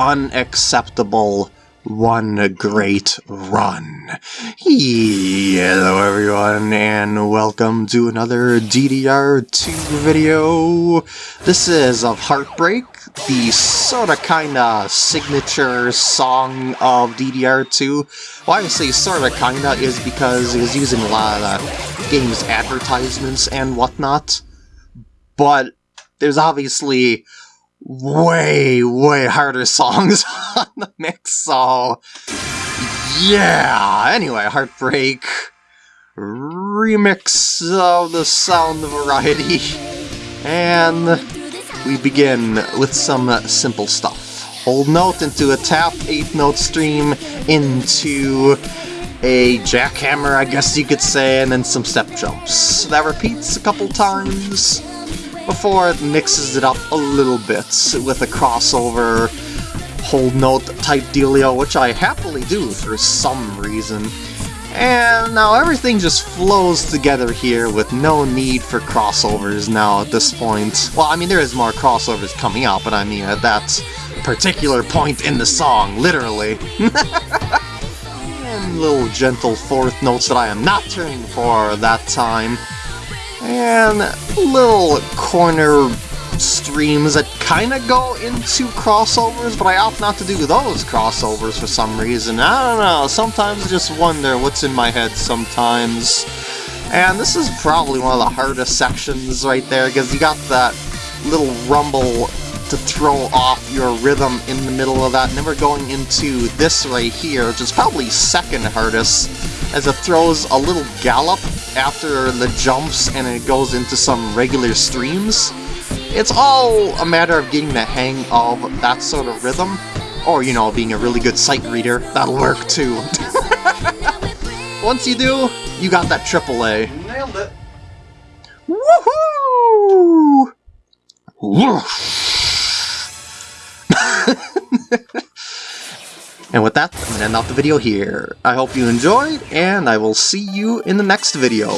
unacceptable one great run. Hello everyone and welcome to another DDR2 video. This is of Heartbreak, the sorta kinda signature song of DDR2. Why I say sorta kinda is because was using a lot of the game's advertisements and whatnot. But there's obviously way, way harder songs on the mix, so yeah. Anyway, Heartbreak remix of the sound variety, and we begin with some simple stuff. Hold note into a tap, 8 note stream into a jackhammer, I guess you could say, and then some step jumps. That repeats a couple times before it mixes it up a little bit with a crossover hold note type dealio, which I happily do for some reason. And now everything just flows together here with no need for crossovers now at this point. Well, I mean, there is more crossovers coming up, but I mean at that particular point in the song, literally. and little gentle fourth notes that I am not turning for that time and little corner streams that kind of go into crossovers, but I opt not to do those crossovers for some reason. I don't know, sometimes I just wonder what's in my head sometimes. And this is probably one of the hardest sections right there, because you got that little rumble to throw off your rhythm in the middle of that, and then we're going into this right here, which is probably second hardest, as it throws a little gallop after the jumps and it goes into some regular streams. It's all a matter of getting the hang of that sort of rhythm, or, you know, being a really good sight reader. That'll work too. Once you do, you got that AAA. Nailed it. Woohoo! And with that, I'm gonna end off the video here. I hope you enjoyed, and I will see you in the next video.